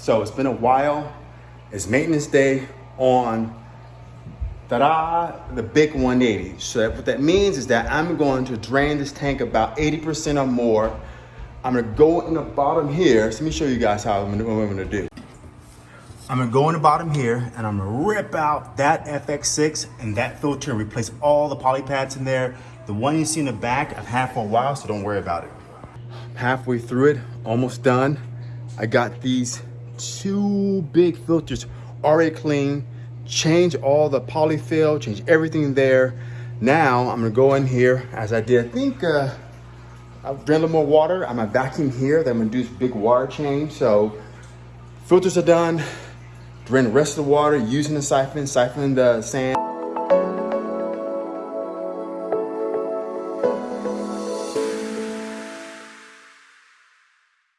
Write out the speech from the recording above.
So it's been a while. It's maintenance day on the big 180. So what that means is that I'm going to drain this tank about 80% or more. I'm gonna go in the bottom here. So let me show you guys how I'm gonna, what I'm gonna do. I'm gonna go in the bottom here and I'm gonna rip out that FX6 and that filter and replace all the poly pads in there. The one you see in the back, I've had for a while, so don't worry about it. Halfway through it, almost done. I got these two big filters already clean, change all the polyfill, change everything there. Now I'm gonna go in here as I did, I think uh, I've drained a little more water. I'm gonna vacuum here, then I'm gonna do this big water change. So filters are done, drain the rest of the water using the siphon, siphon the sand.